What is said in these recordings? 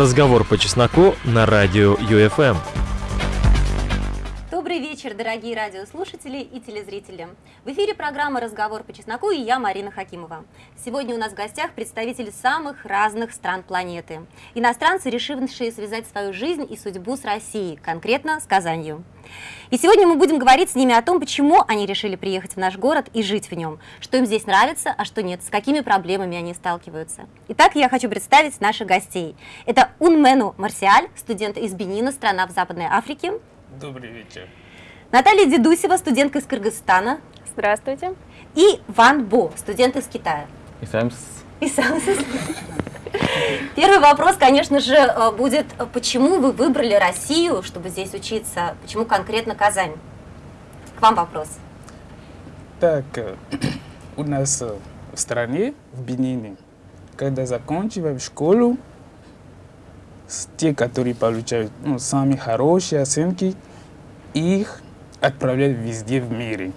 Разговор по чесноку на радио ЮФМ. Дорогие радиослушатели и телезрители. В эфире программа «Разговор по чесноку» и я, Марина Хакимова. Сегодня у нас в гостях представители самых разных стран планеты. Иностранцы, решившие связать свою жизнь и судьбу с Россией, конкретно с Казанью. И сегодня мы будем говорить с ними о том, почему они решили приехать в наш город и жить в нем, что им здесь нравится, а что нет, с какими проблемами они сталкиваются. Итак, я хочу представить наших гостей. Это Унмену Марсиаль, студент из Бенина, страна в Западной Африке. Добрый вечер. Наталья Дедусева, студентка из Кыргызстана. Здравствуйте. И Ван Бо, студент из Китая. И сам И сам Первый вопрос, конечно же, э, будет, э, почему вы выбрали Россию, чтобы здесь учиться? Почему конкретно Казань? К вам вопрос. Так, э, у нас в стране, в Бенине, когда заканчиваем школу, те, которые получают ну, самые хорошие оценки, их отправляют везде в мире.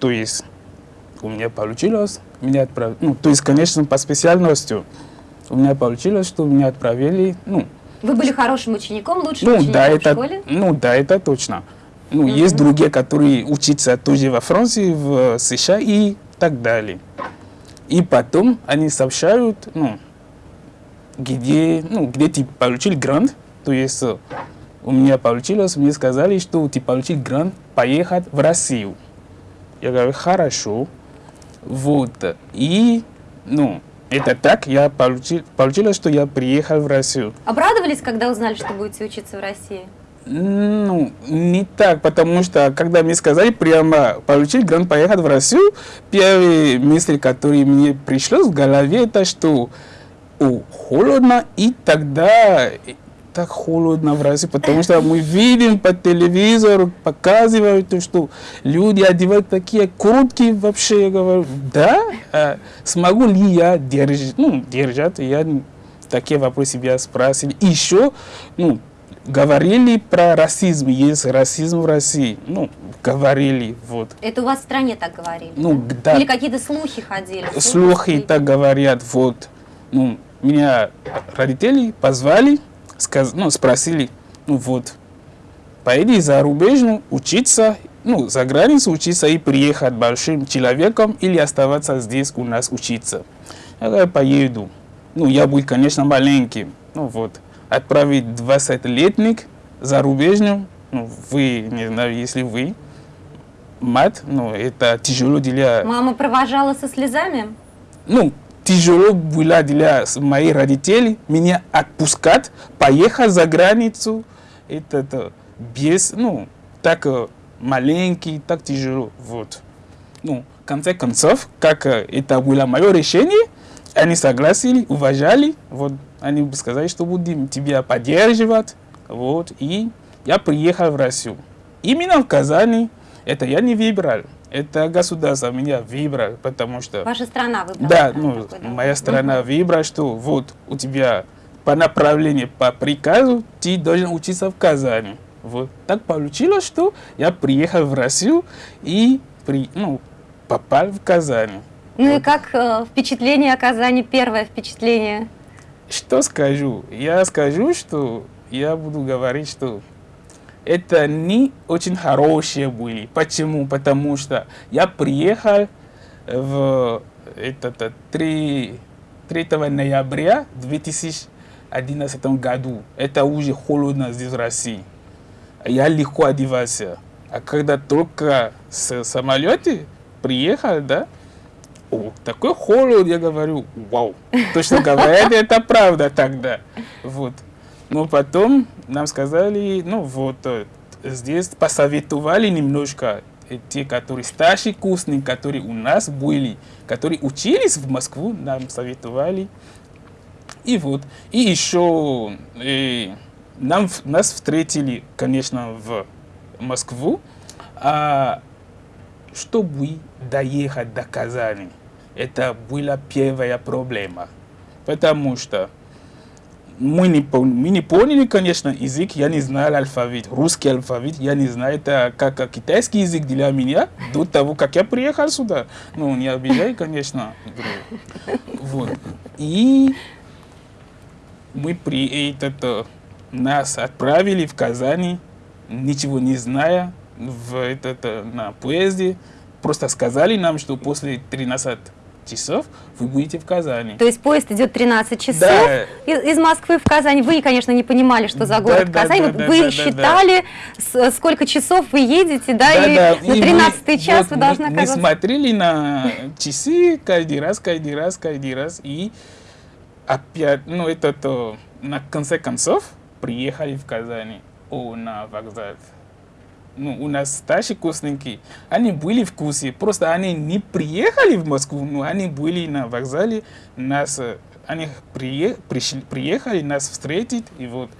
То есть у меня получилось, меня отправили, ну, то есть, конечно, по специальности у меня получилось, что меня отправили, ну... Вы были хорошим учеником, лучшим ну, учеником да, в это, школе? Ну, да, это точно. Ну, Мгм. есть другие, которые учатся тоже во Франции, в США и так далее. И потом они сообщают, ну, где, ну, где ты получил грант, то есть э, у меня получилось, мне сказали, что ты получил грант поехать в Россию. Я говорю, хорошо. Вот. И, ну, это так, я получил, получилось, что я приехал в Россию. Обрадовались, когда узнали, что будете учиться в России? Ну, не так, потому что, когда мне сказали прямо получить грант поехать в Россию, первая мысль, которая мне пришла в голове, это что о, холодно, и тогда так холодно в России, потому что мы видим по телевизору, показывают, то, что люди одевают такие куртки вообще, я говорю, да, а смогу ли я держать, ну, держать, я такие вопросы себя спрашивали. Еще, ну, говорили про расизм, есть расизм в России, ну, говорили, вот. Это у вас в стране так говорили? Ну, да? Или какие-то слухи ходили? Слухи так говорят, вот. Ну, меня родители позвали, сказ... ну, спросили, ну вот, поеди за рубежную учиться, ну, за границу учиться и приехать большим человеком или оставаться здесь у нас учиться. Я поеду. Ну, я был, конечно, маленьким. Ну вот, отправить 20-летник за рубежную, ну, вы, не знаю, если вы, мать, ну, это тяжело для... Мама провожала со слезами? Ну, тяжело было для моих родителей меня отпускать, поехать за границу. Это, это без, ну, так э, маленький, так тяжело. Вот. Ну, в конце концов, как э, это было мое решение, они согласили, уважали. Вот, они сказали, что будем тебя поддерживать. Вот, и я приехал в Россию. Именно в Казани, это я не выбрал. Это государство меня выбрало, потому что... Ваша страна выбрала? Да, ну, такой, да? моя страна выбрала, что вот у тебя по направлению, по приказу ты должен учиться в Казани. Вот так получилось, что я приехал в Россию и при, ну, попал в Казань. Ну и как э, впечатление о Казани, первое впечатление? Что скажу? Я скажу, что я буду говорить, что это не очень хорошие были. Почему? Потому что я приехал в этот, 3, 3 ноября 2011 году. Это уже холодно здесь в России. Я легко одевался. А когда только с самолета приехал, да, о, такой холод, я говорю, вау. Точно говоря, это правда тогда. Вот. Но потом нам сказали, ну вот, э, здесь посоветовали немножко э, те, которые старшие курсники, которые у нас были, которые учились в Москву, нам советовали. И вот. И еще э, нам, нас встретили, конечно, в Москву, а чтобы доехать до Казани, это была первая проблема. Потому что мы не, мы не поняли, конечно, язык, я не знал алфавит, русский алфавит, я не знаю, это как китайский язык для меня, до того, как я приехал сюда. Ну, не обижай, конечно. Вот. И мы при этот, э, нас отправили в Казани, ничего не зная, в этот, э, на поезде. Просто сказали нам, что после 13 часов вы будете в Казани. То есть поезд идет 13 часов Да. из, Москвы в Казань. Вы, конечно, не понимали, что за Да, город да, Казань. да, да, вы да, да, считали, с- сколько часов вы едете, да, и Да-да, на и мы- 13 час вот вы должны мы, мы оказаться. смотрели на часы каждый раз, каждый раз, каждый раз. И опять, ну, это то, на конце концов, приехали в Казани, о, на вокзал. Ну, у нас старшие курсники, они были в курсе, просто они не приехали в Москву, но они были на вокзале, нас, э, они прие- пришли, приехали нас встретить, и вот,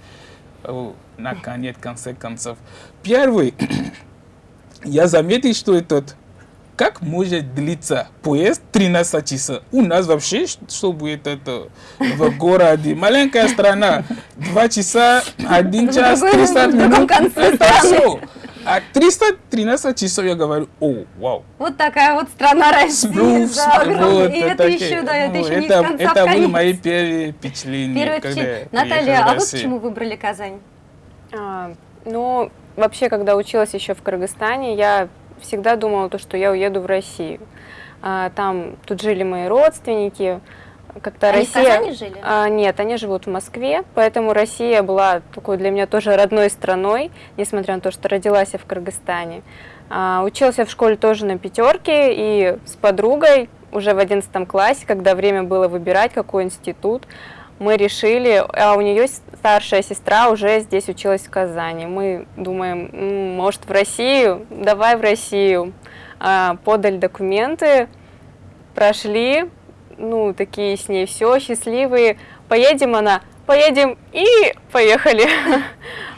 о, наконец, в конце концов. Первый, я заметил, что этот, как может длиться поезд 13 часов? У нас вообще, ш- чтобы это в городе, маленькая страна, 2 часа, 1 В час, другой- 300 в другом минут, конце это все. А 313 часов я говорю, о, вау. Вот такая вот страна России. Ну, да, вот, и это такие, еще, да, это ну, еще не это, с конца это в были мои первые впечатления. Первое когда приехал Наталья, в а вы почему выбрали Казань? А, ну, вообще, когда училась еще в Кыргызстане, я всегда думала, то, что я уеду в Россию. А, там тут жили мои родственники. Как-то Они в Россия... Казани жили? А, нет, они живут в Москве, поэтому Россия была такой для меня тоже родной страной, несмотря на то, что родилась я в Кыргызстане. А, училась я в школе тоже на пятерке, и с подругой уже в одиннадцатом классе, когда время было выбирать, какой институт, мы решили, а у нее старшая сестра уже здесь училась в Казани. Мы думаем, «М, может в Россию, давай в Россию. А, подали документы, прошли, ну, такие с ней все, счастливые. Поедем она, поедем и поехали.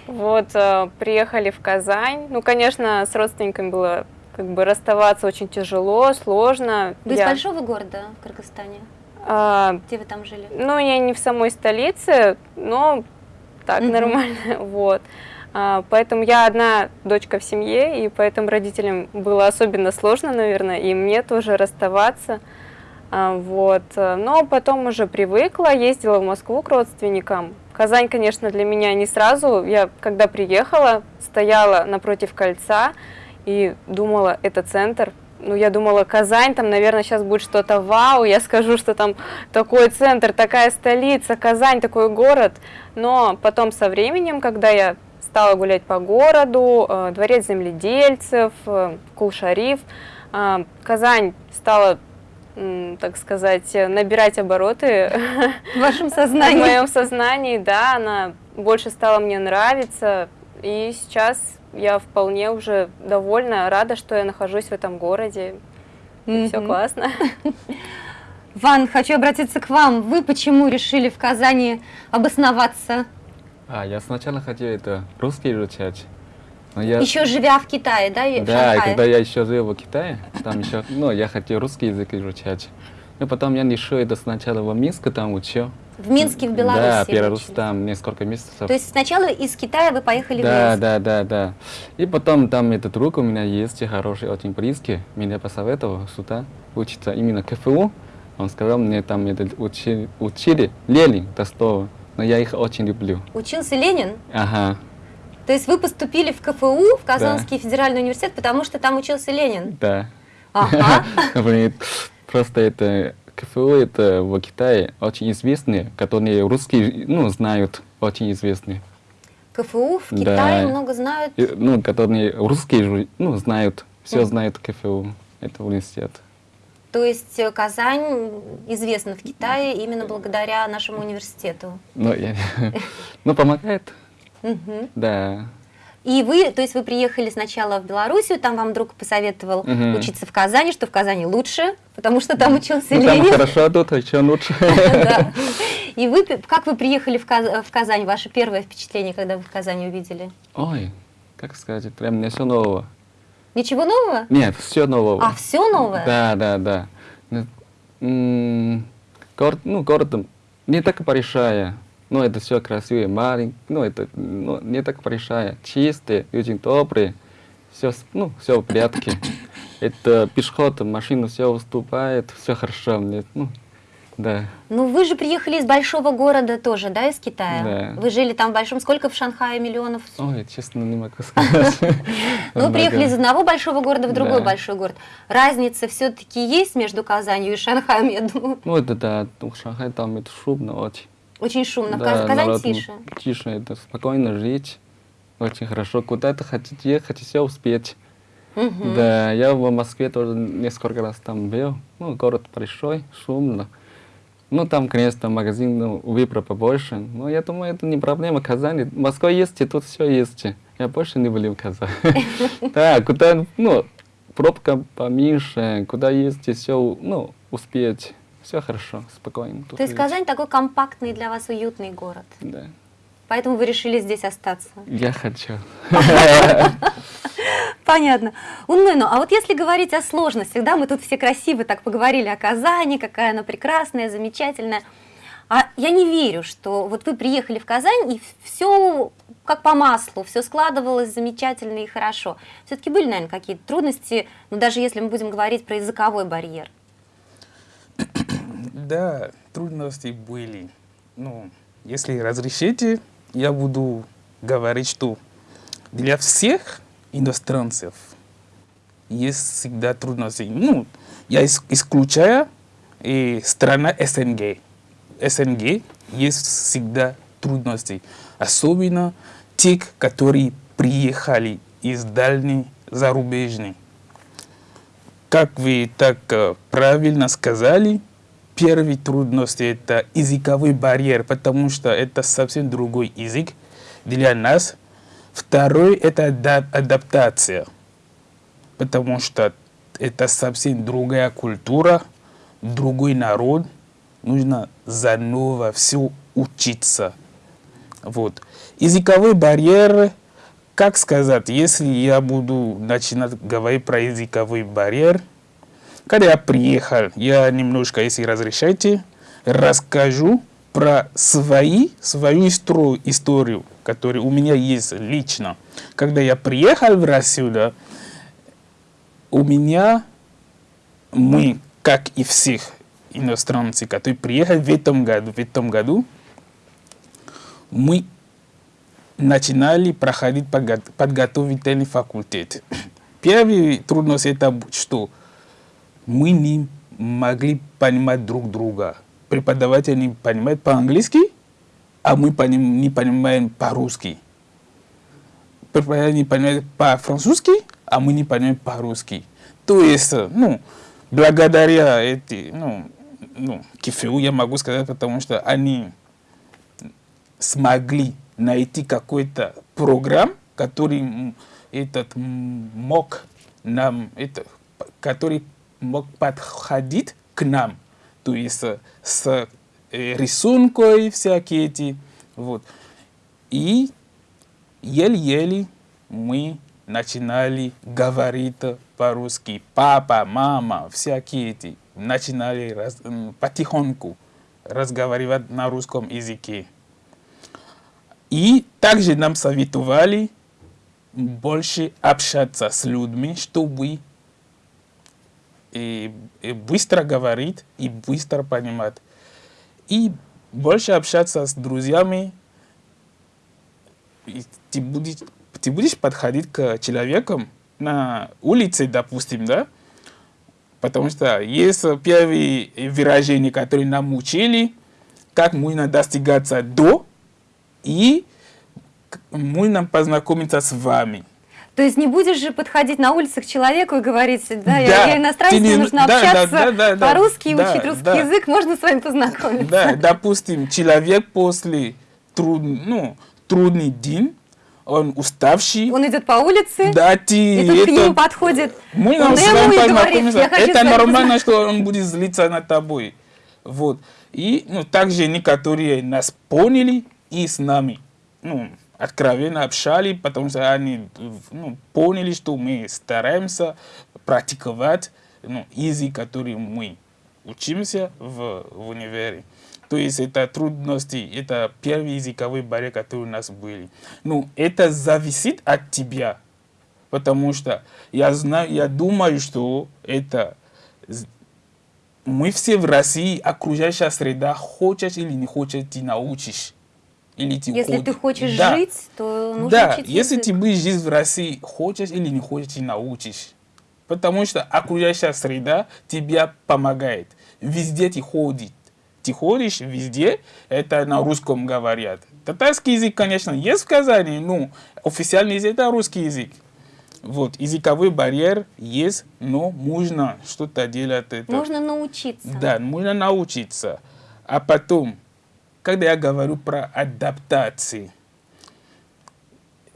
Вот, э, приехали в Казань. Ну, конечно, с родственниками было как бы расставаться очень тяжело, сложно. Вы из Я, большого города в Кыргызстане? а, Где вы там жили? ну, я не в самой столице, но так нормально, вот. А, Поэтому я одна дочка в семье, и поэтому родителям было особенно сложно, наверное, и мне тоже расставаться. А, Вот. э, Но потом уже привыкла, ездила в Москву к родственникам. Казань, конечно, для меня не сразу. Я, когда приехала, стояла напротив кольца и думала, это центр. Ну, я думала, Казань, там, наверное, сейчас будет что-то вау, я скажу, что там такой центр, такая столица, Казань, такой город. Но потом со временем, когда я стала гулять по городу, э, дворец земледельцев, э, Кул-Шариф, Казань стала, так сказать, набирать обороты В вашем в сознании? моем сознании, да, она больше стала мне нравиться, и сейчас я вполне уже довольна, рада, что я нахожусь в этом городе. Все Мгм. классно. Ван, хочу обратиться к вам. Вы почему решили в Казани обосноваться, А, я сначала хотел это русский изучать. Но я, еще живя в Китае, да, в да, и когда я еще жил в Китае, там еще, ну, я хотел русский язык изучать. И потом я решил это сначала в Минске там учил. В Минске, в Беларуси? Да, учились? там несколько месяцев. То есть сначала из Китая вы поехали в да, Минск? да, да, да. И потом там этот друг у меня есть, хороший, очень близкий, меня посоветовал сюда учиться именно КФУ. Он сказал мне там это учили, учили Ленин Толстого, но я их очень люблю. Учился Ленин? Ага, То есть вы поступили в КФУ, в Казанский федеральный университет, потому что там учился Ленин? да. Ага. Просто это КФУ это в Китае очень известные, которые русские ну, знают, очень известные. КФУ в Да. Китае много знают. Ну, которые русские ну, знают, все Мгм. знают КФУ, это университет. То есть э, Казань известна в Китае именно благодаря нашему университету. Ну, я- ну, помогает, Мгм. да. И вы, то есть вы приехали сначала в Белоруссию, там вам друг посоветовал Мгм. учиться в Казани, что в Казани лучше, потому что там учился Ну, там Ленин. хорошо, а тут еще лучше. И вы, как вы приехали в, Каз- в Казань? Ваше первое впечатление, когда вы в Казани увидели? Ой, как сказать, прям не все нового. Ничего нового? Нет, все нового. А, все новое? Да, да, да. Ну, Город, ну, город не так большая, но это все красивее, маленький, ну, это ну, не так большая, чистые, очень добрые, все, ну, все в порядке. Это пешеход, машина все уступает, все хорошо. Мне, ну, Да. Ну, вы же приехали из большого города тоже, да, из Китая? Да. Вы жили там в большом... Сколько в Шанхае миллионов? Ой, честно, не могу сказать. Ну, вы приехали из одного большого города в другой большой город. Разница все-таки есть между Казанью и Шанхаем, я думаю. Ну, это да, ну, Шанхай там это шумно очень. Очень шумно. В Да, Каз- Казань народ, тише. Тише, это спокойно жить. Очень хорошо. Куда-то хотите ехать, все успеть. Мгм. Да, я в Москве тоже несколько раз там был. Ну, город большой, шумно. Ну, там, конечно, магазин, ну, выбор побольше. Но я думаю, это не проблема Казани. В Москве есть, и тут все есть. Я больше не люблю Казань. Да, куда, ну, пробка поменьше, куда есть, и все, ну, успеть. Все хорошо, спокойно. То есть. Казань такой компактный для вас уютный город. Да. Поэтому вы решили здесь остаться. Я хочу. Понятно. Унмыну, а вот если говорить о сложностях, да, мы тут все красиво так поговорили о Казани, какая она прекрасная, замечательная. А я не верю, что вот вы приехали в Казань, и все как по маслу, все складывалось замечательно и хорошо. Все-таки были, наверное, какие-то трудности, ну, даже если мы будем говорить про языковой барьер. Да, трудности были. Ну, если разрешите, я буду говорить, что для всех иностранцев есть всегда трудности. Ну, я ис- исключаю и страна СНГ. СНГ есть всегда трудности. Особенно те, которые приехали из дальней зарубежной. Как вы так э, правильно сказали, первый трудность это языковой барьер, потому что это совсем другой язык для нас. Второй это ада- адаптация, потому что это совсем другая культура, другой народ. Нужно заново все учиться. Вот. Языковой барьер, как сказать, если я буду начинать говорить про языковой барьер, когда я приехал, я немножко, если разрешаете, расскажу про свои, свою историю, историю, которая у меня есть лично. Когда я приехал в Россию, да, у меня, мы, как и всех иностранцев, которые приехали в этом году, в этом году, мы начинали проходить подго- подготовительный факультет. Первый трудность это что мы не могли понимать друг друга. Преподаватель не понимает по-английски, а мы поним- не понимаем по-русски. Преподаватель не понимает по-французски, а мы не понимаем по-русски. То есть, ну, благодаря эти, ну, ну, КФУ я могу сказать, потому что они смогли найти какой-то программ, который этот мог нам, это, который мог подходить к нам, то есть э, с э, рисункой всякие эти, вот. И еле-еле мы начинали говорить по-русски. Папа, мама, всякие эти начинали раз- потихоньку разговаривать на русском языке. И также нам советовали больше общаться с людьми, чтобы и, и быстро говорить и быстро понимать. И больше общаться с друзьями. И ты, будешь, ты будешь подходить к человекам на улице, допустим, да? Потому что есть первые выражения, которые нам учили, как можно достигаться до, и можно познакомиться с вами. То есть не будешь же подходить на улице к человеку и говорить, да, я, Да, я иностранец, ты не- мне нужно да, общаться да, да, да, по-русски да, учить русский да. язык, можно с вами познакомиться. Да, допустим, человек после труд, ну, трудный день, он уставший, Он идет по улице, да, ты и тут к это- нему подходит Мы он ему вами и говорит, я хочу Это нормально, что он будет злиться над тобой. Вот. И ну, также некоторые нас поняли и с нами ну, откровенно общались, потому что они ну, поняли, что мы стараемся практиковать ну, язык, который мы учимся в, в универе. То есть это трудности, это первый языковой барьер, который у нас были. Ну, это зависит от тебя. Потому что я знаю, я думаю, что это мы все в России, окружающая среда, хочешь или не хочешь, ты научишь. Или ты Если ты хочешь Да. жить, то нужно Да, учить если язык. ты будешь жить в России, хочешь или не хочешь, ты научишь. Потому что окружающая среда тебе помогает. Везде ты ходишь. Ты ходишь везде, это на русском говорят. Татарский язык, конечно, есть в Казани, но официальный язык это русский язык. Вот, языковой барьер есть, но нужно что-то делать. Это. Нужно научиться. Да, нужно научиться. А потом, когда я говорю про адаптации,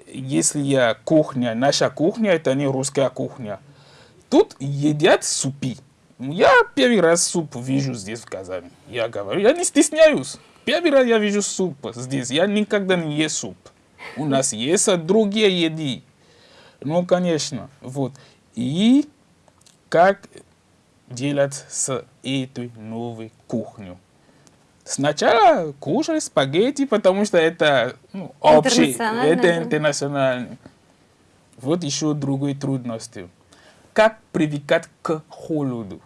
если я кухня, наша кухня, это не русская кухня, тут едят супи. Я первый раз суп вижу здесь в Казани. Я говорю, я не стесняюсь. Первый раз я вижу суп здесь. Я никогда не ем суп. У нас есть другие еды. Ну, конечно, вот. И как делать с этой новой кухней? Сначала кушали спагетти, потому что это ну, общий, это да. интернационально. Вот еще другой трудности. Как привыкать к холоду?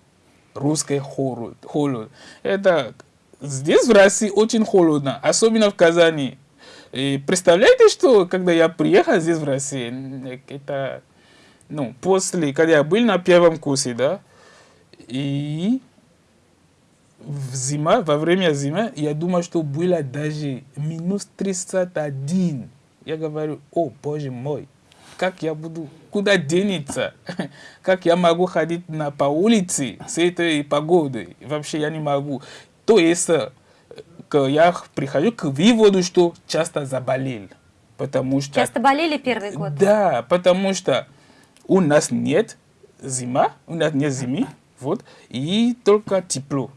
Русский холод. холод. Это здесь в России очень холодно, особенно в Казани. И представляете, что когда я приехал здесь в Россию, это ну, после, когда я был на первом курсе, да, и в зима, во время зимы, я думал, что было даже минус 31. Я говорю, о, боже мой, как я буду, куда денется, как я могу ходить на, по улице с этой погодой, вообще я не могу. То есть, э, я прихожу к выводу, что часто заболел, потому что... Часто болели первый год? Да, потому что у нас нет зима, у нас нет зимы, вот, и только тепло.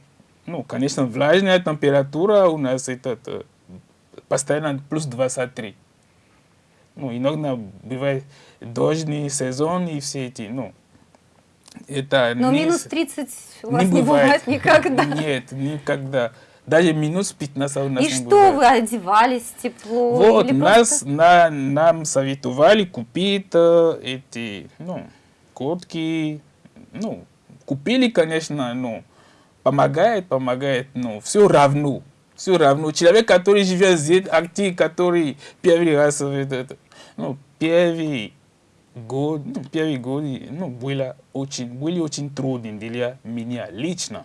Ну, конечно, влажная температура у нас это э, постоянно плюс 23. Ну, иногда бывает дождный сезон и все эти, ну, это Но не минус с- 30 у вас не бывает никогда. Нет, никогда. Даже минус 15 у нас И не что бывает. вы одевались тепло? Вот, нас, просто- на, нам советовали купить э, эти, ну, куртки, ну, купили, конечно, ну, помогает, помогает, но все равно, все равно. Человек, который живет здесь, актив, который первый раз, в этот, ну, первый год, ну, первый год, ну, было очень, были очень трудны для меня лично.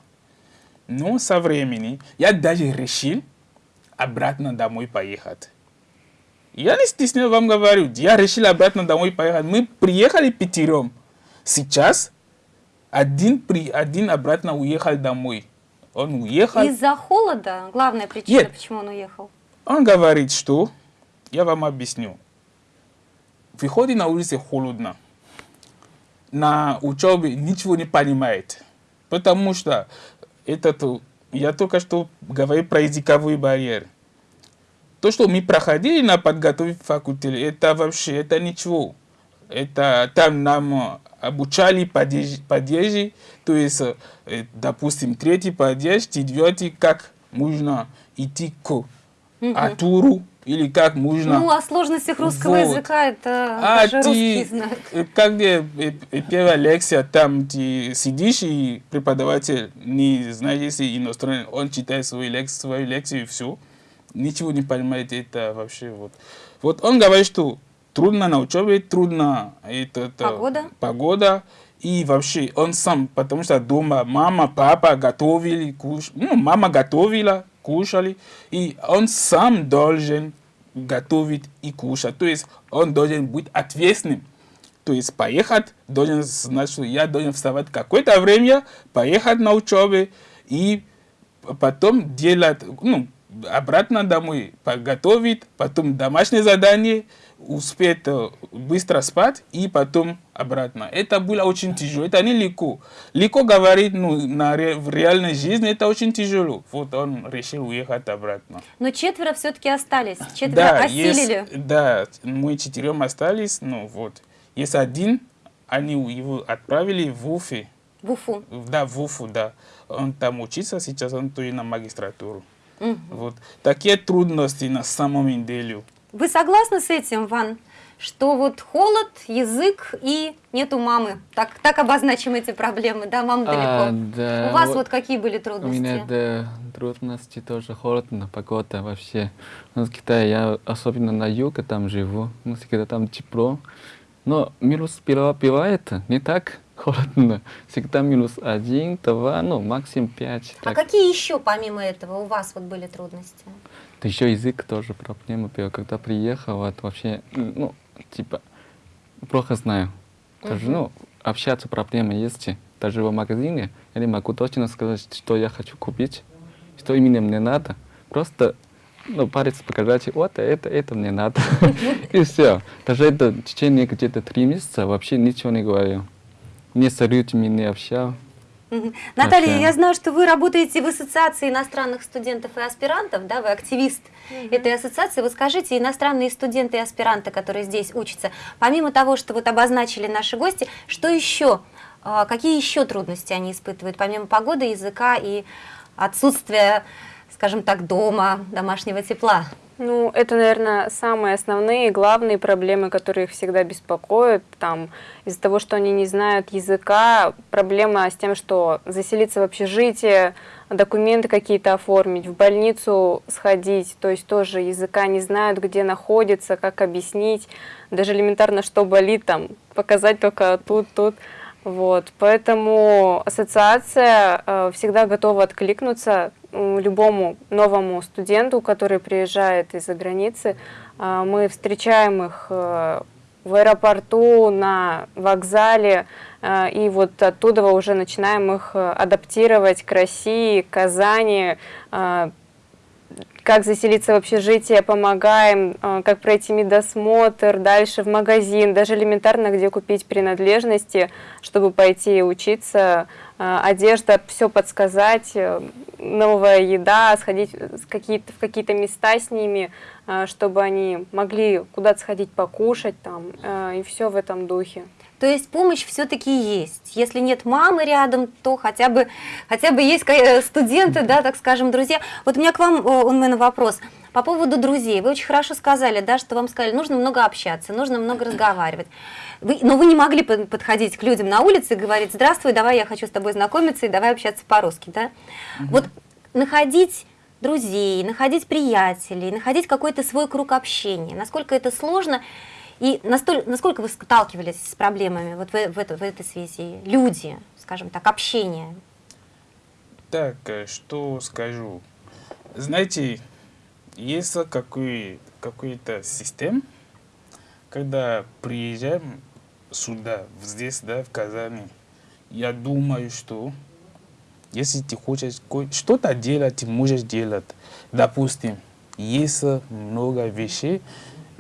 Но со временем я даже решил обратно домой поехать. Я не стесняюсь вам говорю, я решил обратно домой поехать. Мы приехали пятером. Сейчас один, при, один обратно уехал домой. Он уехал. Из-за холода? Главная причина, Нет. почему он уехал? Он говорит, что, я вам объясню, выходит на улице холодно, на учебе ничего не понимает, потому что этот, я только что говорил про языковой барьер. То, что мы проходили на подготовке факультете, это вообще, это ничего. Это там нам обучали падеж, падежи, то есть, э, допустим, третий падеж, четвертый, как нужно идти к Атуру, или как нужно... Ну, о сложностях русского Вот. языка это А даже ты, э, как где э, э, первая лекция, там ты сидишь, и преподаватель, не знаешь, если иностранный, он читает свою лекцию, свою лекцию и все, ничего не понимает, это вообще вот. Вот он говорит, что трудно на учебе, трудно это, это, Погода? погода, и вообще он сам, потому что дома мама, папа готовили, куш... ну, мама готовила, кушали, и он сам должен готовить и кушать. То есть он должен быть ответственным. То есть поехать, должен знать, что я должен вставать какое-то время, поехать на учебу и потом делать, ну, обратно домой, подготовить, потом домашнее задание, успеть э, быстро спать и потом обратно. Это было очень тяжело, это не легко. Легко говорить, ну, на, ре- в реальной жизни это очень тяжело. Вот он решил уехать обратно. Но четверо все-таки остались, четверо осилили. есть, да, мы четырем остались, ну вот. Есть один, они его отправили в Уфе, В Уфу. да, в Уфу, да. Он там учится, сейчас он тоже на магистратуру. Мгм. Вот. Такие трудности на самом деле. Вы согласны с этим, Ван? что вот холод, язык и нету мамы. Так, так обозначим эти проблемы, да, мама далеко. А, да, У вас вот какие были У трудности? меня да, трудности тоже холодно, погода вообще. Ну, в Китае я особенно на юге там живу, ну, всегда там тепло. Но минус быва- бывает не так холодно. Всегда минус один, два, ну, максимум пять. А так. какие еще помимо этого у вас вот были трудности? Да еще язык тоже проблема была. Когда приехал, вот вообще, ну, типа, плохо знаю. Даже, Мгм. ну, общаться проблема есть. Даже в магазине я не могу точно сказать, что я хочу купить, что именно мне надо. Просто, ну, палец показать, вот это, это мне надо. И все. Даже это в течение где-то три месяца вообще ничего не говорил. Не с людьми не общал. Наталья, Вообще. я знаю, что вы работаете в Ассоциации иностранных студентов и аспирантов, да, вы активист этой ассоциации. Вот скажите, иностранные студенты и аспиранты, которые здесь учатся, помимо того, что вот обозначили наши гости, что еще, а, какие еще трудности они испытывают, помимо погоды, языка и отсутствия, скажем так, дома, домашнего тепла? Ну, это, наверное, самые основные, главные проблемы, которые их всегда беспокоят. Там, из-за того, что они не знают языка, проблема с тем, что заселиться в общежитие, документы какие-то оформить, в больницу сходить, то есть тоже языка не знают, где находится, как объяснить, даже элементарно, что болит, там, показать только тут, тут. Вот, поэтому ассоциация э, всегда готова откликнуться любому новому студенту, который приезжает из-за границы. Э, мы встречаем их э, в аэропорту, на вокзале, э, и вот оттуда уже начинаем их э, адаптировать к России, к Казани, э, как заселиться в общежитие, помогаем, э, как пройти медосмотр, дальше в магазин, даже элементарно, где купить принадлежности, чтобы пойти учиться, э, одежда, все подсказать, э, новая еда, сходить в какие-то, в какие-то места с ними, чтобы они могли куда-то сходить покушать там, и все в этом духе. То есть помощь все-таки есть. Если нет мамы рядом, то хотя бы, хотя бы есть ка- студенты, да, так скажем, друзья. Вот у меня к вам, э, Унмен, вопрос. По поводу друзей. Вы очень хорошо сказали, да, что вам сказали, нужно много общаться, нужно много разговаривать. Вы- но вы не могли под- подходить к людям на улице и говорить, здравствуй, давай я хочу с тобой знакомиться и давай общаться по-русски, да? Вот находить друзей, находить приятелей, находить какой-то свой круг общения, насколько это сложно, и настоль- насколько вы сталкивались с проблемами вот в, в это- в этой связи? Люди, скажем так, общение. Так, э, что скажу? Знаете, есть какой, какой-то систем, когда приезжаем сюда, здесь, да, в Казани, я думаю, что если ты хочешь что-то делать, ты можешь делать. Допустим, есть много вещей,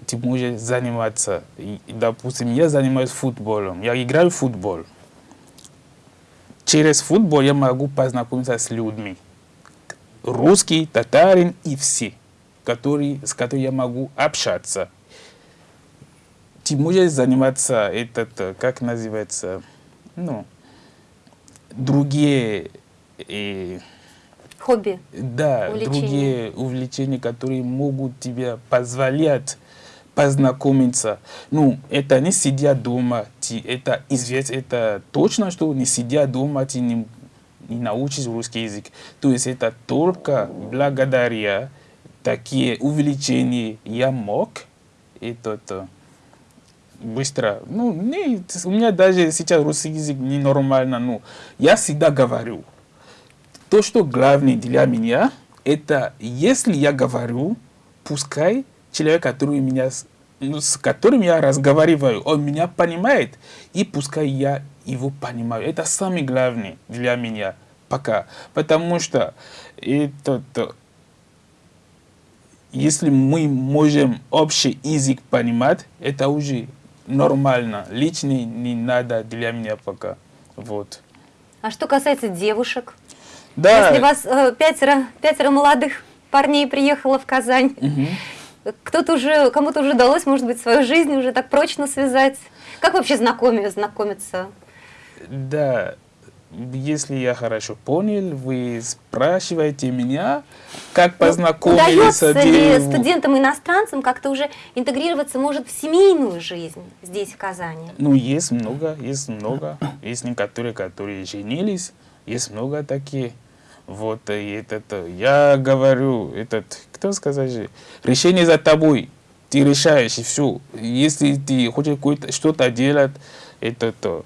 ты можешь заниматься. И, допустим, я занимаюсь футболом, я играю в футбол. Через футбол я могу познакомиться с людьми. Русский, татарин и все, которые, с которыми я могу общаться. Ты можешь заниматься, этот, э, как называется, ну, другие, э, Хобби. да, Увлечения. другие увлечения, которые могут тебе позволять познакомиться. Ну, это не сидя дома, это известно, это точно, что не сидя дома, ты не, не научишь русский язык. То есть это только благодаря такие увлечения я мог этот, э, быстро. Ну, не, у меня даже сейчас русский язык ненормально, ну, я всегда говорю, то, что главное для меня, это если я говорю, пускай человек, который меня, с- ну, с которым я разговариваю, он меня понимает, и пускай я его понимаю. Это самое главное для меня пока. Потому что этот, э, если мы можем общий язык понимать, это уже нормально. Личный не надо для меня пока. Вот. А что касается девушек? Да. Если вас э, пятеро, пятеро молодых парней приехало в Казань, Мгм. Кто-то уже, кому-то уже удалось, может быть, свою жизнь уже так прочно связать. Как вообще знакоми, знакомиться? Да, если я хорошо понял, вы спрашиваете меня, как познакомиться Ну, Удается ли студентам-иностранцам как-то уже интегрироваться, может, в семейную жизнь здесь, в Казани? Ну, есть много, есть много. Есть некоторые, которые женились, есть много таких. Вот, и этот, э, я говорю, этот, кто сказать же, решение за тобой, ты решаешь, и все. Если ты хочешь что-то делать, этот, э,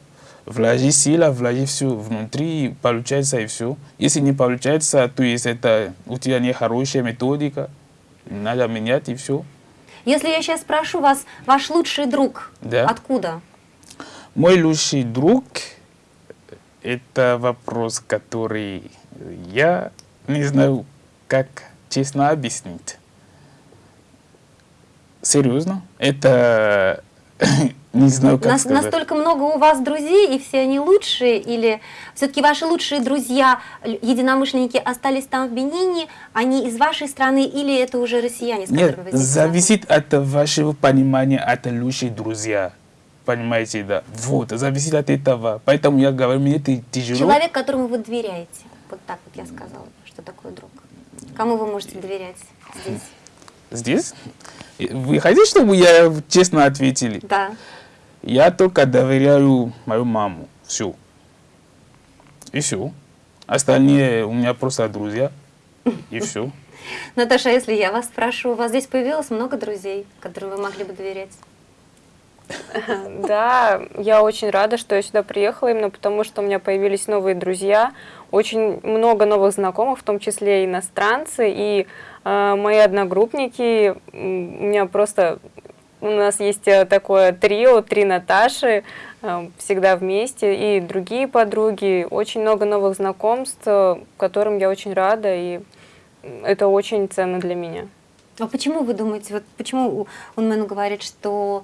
вложи сила, вложи все внутри, получается и все. Если не получается, то есть это у тебя не хорошая методика, надо менять и все. Если я сейчас спрошу вас, ваш лучший друг, Да. откуда? Мой лучший друг – это вопрос, который я не знаю, как честно объяснить. Серьезно? Это не знаю, как Нас- сказать. настолько много у вас друзей, и все они лучшие, или все-таки ваши лучшие друзья, единомышленники, остались там в Бенине, они из вашей страны, или это уже россияне, с Нет, вы зависит от вашего понимания, от лучших друзья. Понимаете, да. Вот, зависит от этого. Поэтому я говорю, мне это тяжело. Человек, которому вы доверяете. Вот так вот я сказала, что такое друг. Кому вы можете доверять здесь? Здесь? Вы хотите, чтобы я честно ответили? Да. Я только доверяю мою маму. Все. И все. Остальные у меня просто друзья. И все. Наташа, а если я вас спрошу, у вас здесь появилось много друзей, которым вы могли бы доверять? Да, я очень рада, что я сюда приехала, именно потому что у меня появились новые друзья, очень много новых знакомых, в том числе иностранцы, и э, мои одногруппники, у меня просто, у нас есть э, такое трио, три Наташи, э, всегда вместе, и другие подруги, очень много новых знакомств, э, которым я очень рада, и это очень ценно для меня. А почему вы думаете, вот почему Унмен говорит, что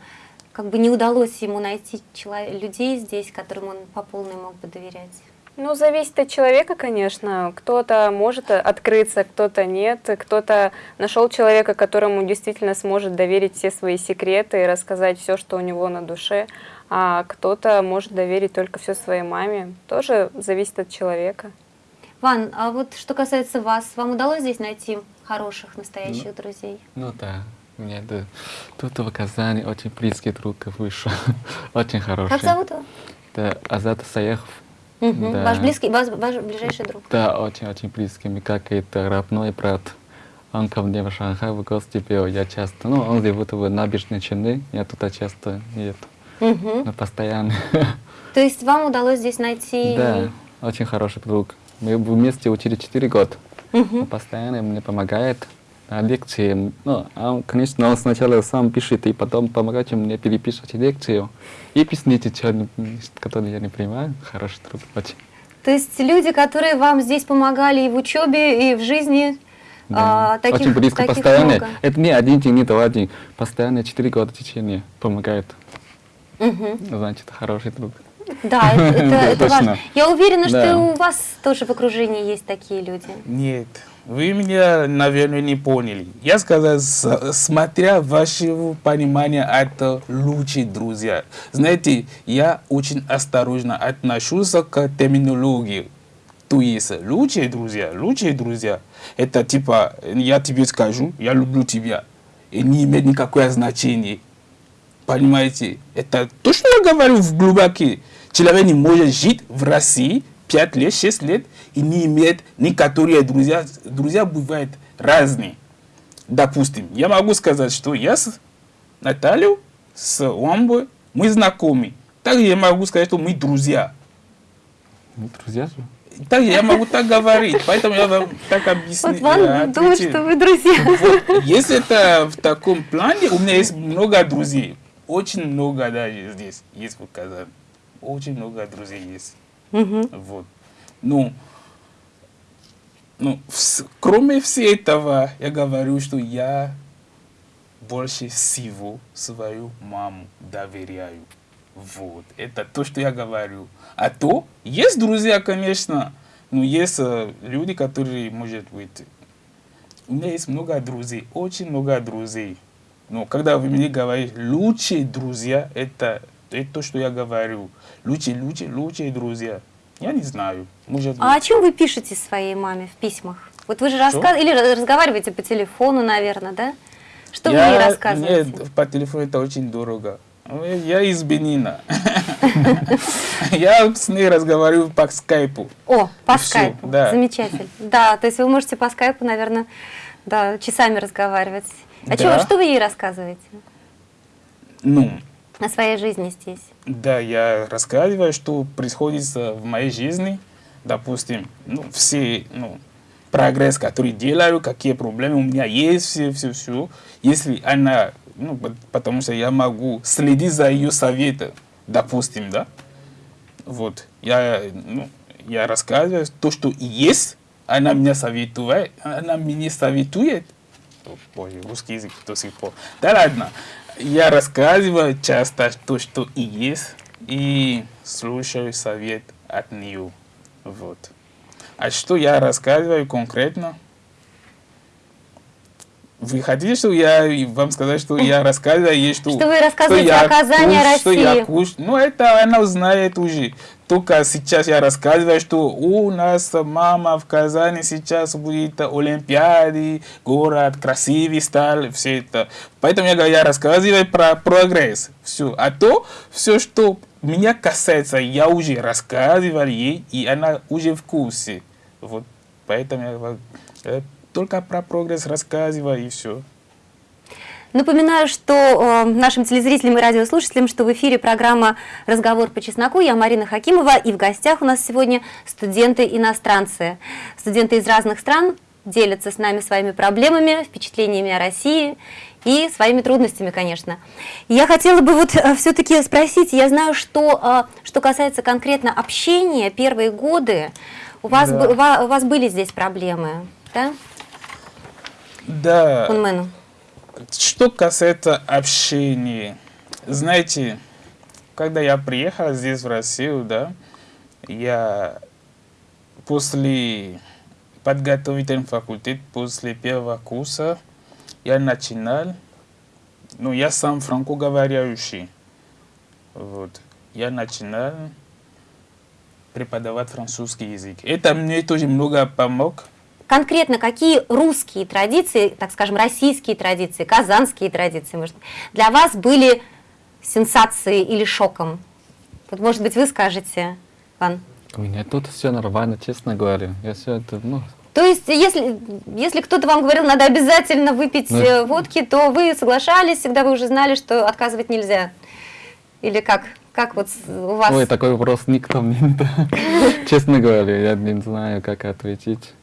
как бы не удалось ему найти людей здесь, которым он по полной мог бы доверять? Ну, зависит от человека, конечно. Кто-то может открыться, кто-то нет. Кто-то нашел человека, которому действительно сможет доверить все свои секреты и рассказать все, что у него на душе. А кто-то может доверить только все своей маме. Тоже зависит от человека. Ван, а вот что касается вас, вам удалось здесь найти хороших, настоящих друзей? Ну да, у меня это тут в Казани очень близкий друг вышел, очень хороший. Как зовут его? Это Азат Саехов. Мгм. Да. Ваш близкий, ваш, ваш ближайший друг. Да, очень-очень близкий, как это родной брат. Он ко мне в Шанхай в гости пел, я часто, ну, он живет в набережной Челны, я туда часто нет, Мгм. но постоянно. То есть вам удалось здесь найти... Да, очень хороший друг. Мы вместе учили 4 года. Он постоянно мне помогает лекции. Ну, он, конечно, он сначала сам пишет, и потом помогает мне переписывать лекцию. И объяснить, что, которые я не понимаю. Хороший друг, очень. То есть люди, которые вам здесь помогали и в учебе, и в жизни, Да. а, таких, очень близко, таких постоянно. много. Это не один день, не два дня. Постоянно 4 года в течение помогает. Мгм. Значит, хороший друг. Да, это, это- это важно. точно. Я уверена, что Да. и у вас тоже в окружении есть такие люди. Нет, вы меня, наверное, не поняли. Я сказал, смотря вашего понимания, это лучшие друзья. Знаете, я очень осторожно отношусь к терминологии. То есть, лучшие друзья, лучшие друзья, это типа, я тебе скажу, я люблю тебя, и не имеет никакое значения. Понимаете? Это то, что я говорю в глубоке. Человек не может жить в России 5 лет, 6 лет и не имеет некоторые друзья. Друзья бывают разные. Допустим, я могу сказать, что я с Натальей, с Уамбой, мы знакомы. Также я могу сказать, что мы друзья. Ну, друзья же. Также я могу так говорить. Поэтому я вам так объясню. Вот Ван думает, что вы друзья. Вот, если это в таком плане, у меня есть много друзей. Очень много даже здесь есть в Казани. Очень много друзей есть. Мгм. Вот. Ну, ну, вс- кроме всего этого, я говорю, что я больше всего свою маму доверяю. Вот. Это то, что я говорю. А то, есть друзья, конечно, но есть э, люди, которые, может быть, у меня есть много друзей, очень много друзей. Но когда вы мне говорите, лучшие друзья, это, это то, что я говорю. Лучшие, лучшие, лучшие друзья. Я не знаю. Может А о быть. чем вы пишете своей маме в письмах? Вот вы же рассказываете, или раз- разговариваете по телефону, наверное, да? Что вы ей рассказываете? Нет, по телефону это очень дорого. Я из Бенина. Я с ней разговариваю по скайпу. О, по скайпу. Замечательно. Да, то есть вы можете по скайпу, наверное, да, часами разговаривать. А Да. чё- что вы ей рассказываете Ну, о своей жизни здесь? Да, я рассказываю, что происходит э, в моей жизни. Допустим, ну, все, ну, прогресс, который делаю, какие проблемы у меня есть, все, все, все. Если она, ну, пот- потому что я могу следить за ее советом, допустим, да. Вот, я, ну, я рассказываю то, что есть, она меня советует, она мне советует. Боже, русский язык до сих пор. Да ладно. Я рассказываю часто то, что и есть, и слушаю совет от нее. Вот. А что я рассказываю конкретно? Вы хотите, что я вам сказать, что я рассказываю ей, что... Что вы рассказываете я о Казани, куш- Что я России. куш- Ну, это она узнает уже. Только сейчас я рассказываю, что у нас мама в Казани сейчас будет Олимпиады, город красивый стал, все это. Поэтому я, я рассказываю про прогресс. Все. А то, все, что меня касается, я уже рассказывал ей, и она уже в курсе. Вот. Поэтому я говорю, э, только про прогресс рассказываю, и все. Напоминаю, что э, нашим телезрителям и радиослушателям, что в эфире программа «Разговор по чесноку». Я Марина Хакимова, и в гостях у нас сегодня студенты-иностранцы. Студенты из разных стран делятся с нами своими проблемами, впечатлениями о России и своими трудностями, конечно. Я хотела бы вот все-таки спросить, я знаю, что, э, что касается конкретно общения, первые годы, у вас, Да. у вас были здесь проблемы, да, Да. Кунмену? Что касается общения, знаете, когда я приехал здесь в Россию, да, я после подготовительного факультета, после первого курса, я начинал, ну, я сам франкоговорящий, вот, я начинал преподавать французский язык. Это мне тоже много помог, конкретно какие русские традиции, так скажем, российские традиции, казанские традиции, может, для вас были сенсацией или шоком? Вот, может быть, вы скажете, Ван. У меня тут все нормально, честно говоря. Я все это, ну, То есть, если, если кто-то вам говорил, надо обязательно выпить Ну, э, водки, то вы соглашались, всегда вы уже знали, что отказывать нельзя? Или как? Как вот у вас? ой, такой вопрос никто мне не. Честно говоря, я не знаю, как ответить.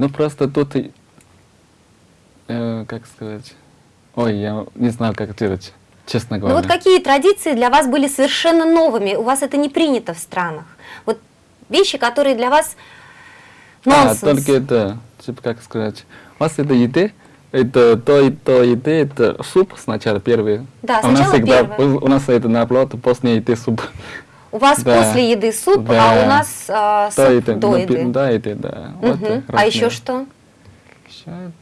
Ну, просто тут, э, как сказать, ой, я не знаю, как ответить, честно Ну говоря. вот какие традиции для вас были совершенно новыми? У вас это не принято в странах. Вот вещи, которые для вас А, нонсенс. только это, типа, как сказать, у вас это еды, это то и то еды, это суп сначала первый. Да, А у нас сначала всегда, первое. у нас это наоборот, после еды суп. У вас Да. после еды суп, а Да. у нас а, суп это, до ну, еды. пи- Да, это, да. Вот, Мгм. э, А еще что? Ещё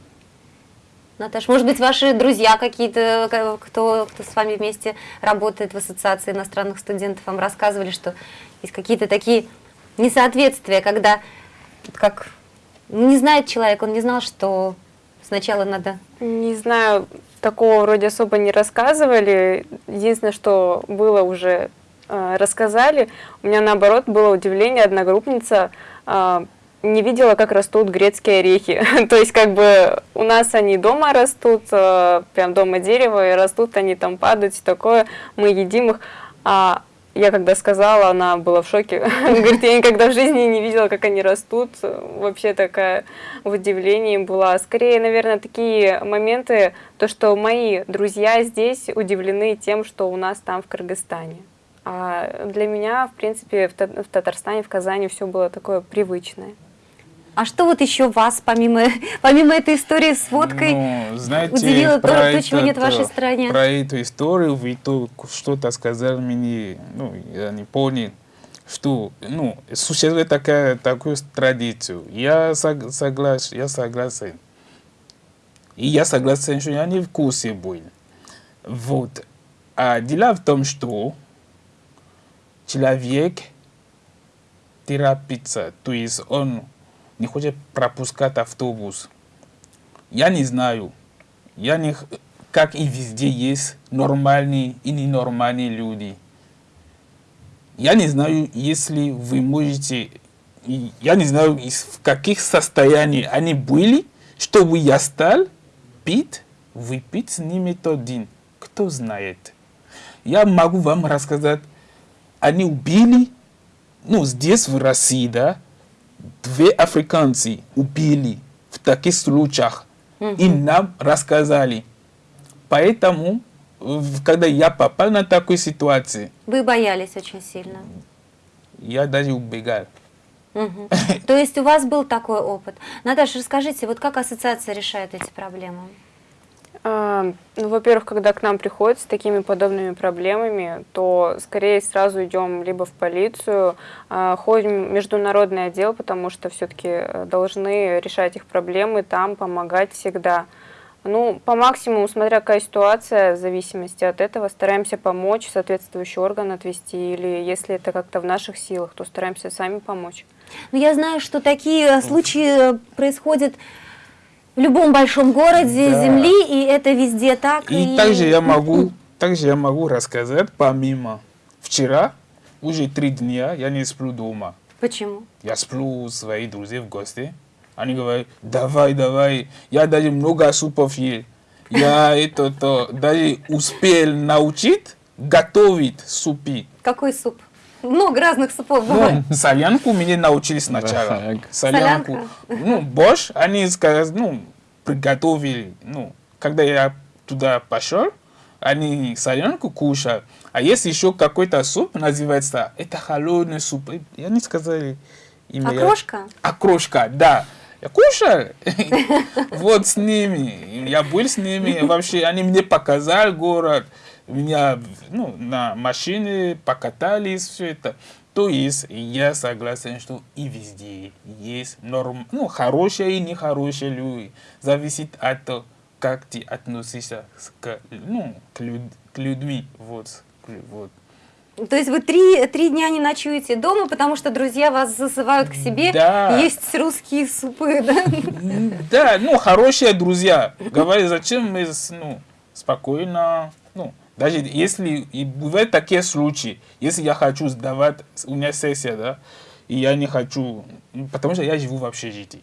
Наташа, может быть, ваши друзья какие-то, ка- кто, кто с вами вместе работает в Ассоциации иностранных студентов, вам рассказывали, что есть какие-то такие несоответствия, когда вот как не знает человек, он не знал, что сначала надо... Не знаю, такого вроде особо не рассказывали. Единственное, что было уже рассказали. У меня наоборот было удивление, одногруппница э, не видела, как растут грецкие орехи. То есть как бы у нас они дома растут, э, прям дома дерево, и растут они там падают, и такое, мы едим их. А я когда сказала, она была в шоке. Говорит, я никогда в жизни не видела, как они растут. Вообще такая в удивлении была. Скорее, наверное, такие моменты, то, что мои друзья здесь удивлены тем, что у нас там в Кыргызстане. А для меня, в принципе, в, Та- в Татарстане, в Казани все было такое привычное. А что вот еще вас, помимо, помимо этой истории с водкой, Ну, знаете, удивило то, про то, чего нет в вашей э, стране? Про эту историю вы то что-то сказали мне, ну, я не понял, что, ну, существует такая, такую традицию. Я сог- согласен, я согласен. И я согласен, что я не в курсе был. Вот. А дело в том, что человек торопиться, то есть он не хочет пропускать автобус. Я не знаю. Я не, как и везде есть нормальные и ненормальные люди. Я не знаю, если вы можете, я не знаю, в каких состояниях они были, чтобы я стал пить, выпить с ними тот день. Кто знает. Я могу вам рассказать, они убили, ну, здесь, в России, да, две африканцы убили в таких случаях. И нам рассказали. Поэтому, когда я попал на такую ситуацию, Вы боялись очень сильно. я даже убегал. То есть у вас был такой опыт. Наташа, расскажите, вот как ассоциация решает эти проблемы? А, Ну, во-первых, когда к нам приходят с такими подобными проблемами, то скорее сразу идем либо в полицию, а, ходим в международный отдел, потому что все-таки должны решать их проблемы там, помогать всегда. Ну, по максимуму, смотря какая ситуация, в зависимости от этого, стараемся помочь, соответствующий орган отвести, или если это как-то в наших силах, то стараемся сами помочь. Ну, я знаю, что такие случаи э, происходят в любом большом городе Да. Земли, и это везде так. И также я могу, также я могу рассказать, помимо вчера, уже три дня я не сплю дома. Почему? Я сплю у своих друзей в гости. Они говорят, давай, давай. Я даже много супов ел. Я это, то, даже успел научить готовить супи. Какой суп? Много разных супов бывает. Ну, солянку меня научили сначала. Солянку. Солянка. Ну, борщ, они сказали, ну, приготовили. Ну, когда я туда пошел, они солянку кушают. А есть еще какой-то суп, называется, это холодный суп. И они сказали имя. я- Окрошка? Окрошка, да. Я кушал. Вот с ними. Я был с ними. Вообще, они мне показали город. Меня ну, на машине покатались, все это. То есть, я согласен, что и везде есть норм, ну, хорошие и нехорошие люди. Зависит от того, как ты относишься к, ну, к, люд- к людьми. Вот. к вот. То есть вы три, три дня не ночуете дома, потому что друзья вас зазывают к себе Да. есть русские супы, да? Да, ну, хорошие друзья. Говорят, зачем мы ну, спокойно, ну, даже если и бывают такие случаи, если я хочу сдавать, у меня сессия, да, и я не хочу, ну, потому что я живу в общежитии.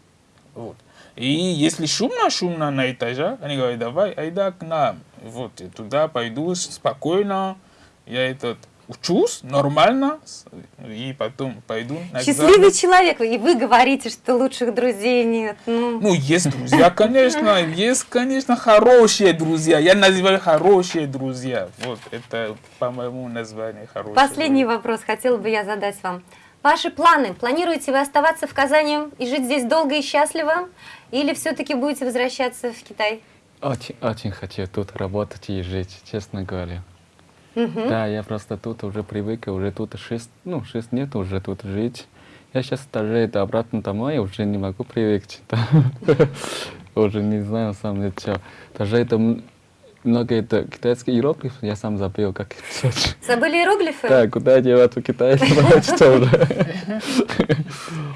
Вот. И если шумно-шумно на этаже, они говорят, давай, айда к нам. Вот, я туда пойду спокойно, я этот учусь нормально, и потом пойду на Счастливый экзамен. человек, и вы говорите, что лучших друзей нет. Ну, Ну, есть друзья, конечно, есть, конечно, хорошие друзья. Я называю хорошие друзья. Вот, это, по-моему, название хорошее. последний вопрос хотела бы я задать вам. Ваши планы? Планируете вы оставаться в Казани и жить здесь долго и счастливо? Или все-таки будете возвращаться в Китай? Очень, очень хочу тут работать и жить, честно говоря. Мгм. Да, я просто тут уже привык, уже тут шесть, ну, шесть лет уже тут жить. Я сейчас даже это обратно домой, уже не могу привыкнуть. Уже не знаю сам это что. Даже это много это китайских иероглифов, я сам забыл, как это. Забыли иероглифы? Да, куда девать у китайцев, что уже.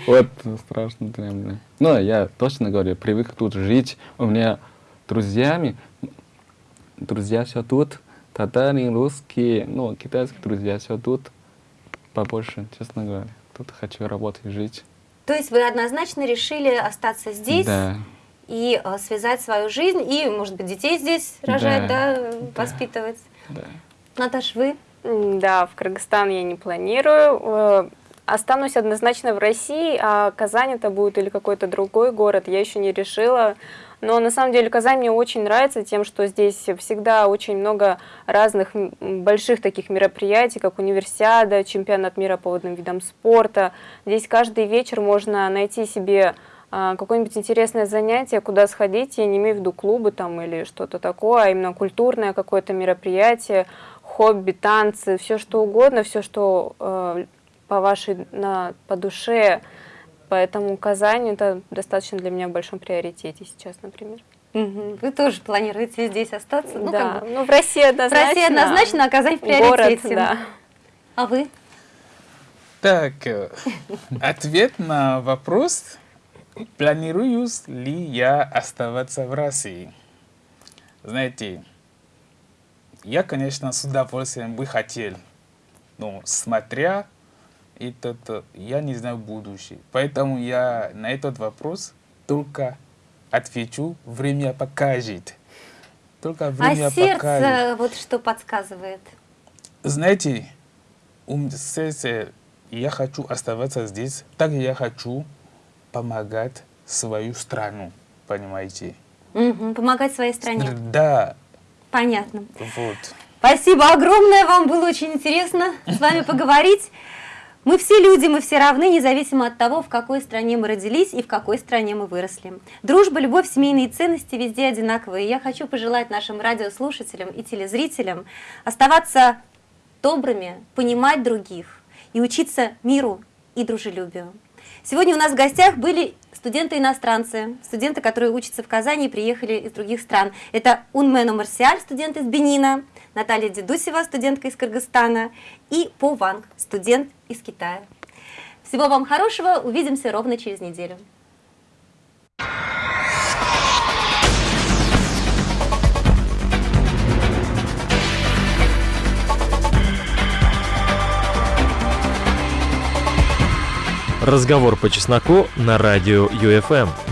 Вот, страшно для меня. Но я точно говорю, привык тут жить. У меня друзьями, друзья все тут, татары, русские, ну, китайские друзья все тут. Побольше, честно говоря. Тут хочу работать и жить. То есть вы однозначно решили остаться здесь Да. и э, связать свою жизнь, и, может быть, детей здесь рожать, да, Да, да. воспитывать. Да. Наташ, вы? Да, в Кыргызстан я не планирую. Э, Останусь однозначно в России, а Казань это будет или какой-то другой город, я еще не решила. Но на самом деле Казань мне очень нравится тем, что здесь всегда очень много разных больших таких мероприятий, как универсиада, чемпионат мира по водным видам спорта. Здесь каждый вечер можно найти себе а, какое-нибудь интересное занятие, куда сходить, я не имею в виду клубы там или что-то такое, а именно культурное какое-то мероприятие, хобби, танцы, все что угодно, все, что э, по вашей, на, по душе. Поэтому Казань это достаточно для меня в большом приоритете сейчас, например. Мгм. Вы тоже планируете здесь остаться? Ну, да, как бы. ну в России В однозначно. России однозначно, а Казань в Город, приоритете. да. А вы? Так, э, ответ на вопрос, планирую ли я оставаться в России. Знаете, я, конечно, с удовольствием бы хотел, но смотря этот, э, я не знаю будущее. Поэтому я на этот вопрос только отвечу, время покажет. Только время а сердце покажет. вот что подсказывает? Знаете, ум, сердце, я хочу оставаться здесь, так я хочу помогать свою страну, понимаете? Мгм, Помогать своей стране. Да, Понятно. вот. Спасибо огромное, вам было очень интересно с вами поговорить. Мы все люди, мы все равны, независимо от того, в какой стране мы родились и в какой стране мы выросли. Дружба, любовь, семейные ценности везде одинаковые. Я хочу пожелать нашим радиослушателям и телезрителям оставаться добрыми, понимать других и учиться миру и дружелюбию. Сегодня у нас в гостях были студенты-иностранцы, студенты, которые учатся в Казани и приехали из других стран. Это Унмено Марсиаль, студент из Бенина, Наталья Дедусева, студентка из Кыргызстана, и По Ванг, студент из Китая. Всего вам хорошего, увидимся ровно через неделю. Разговор по чесноку на радио ЮФМ.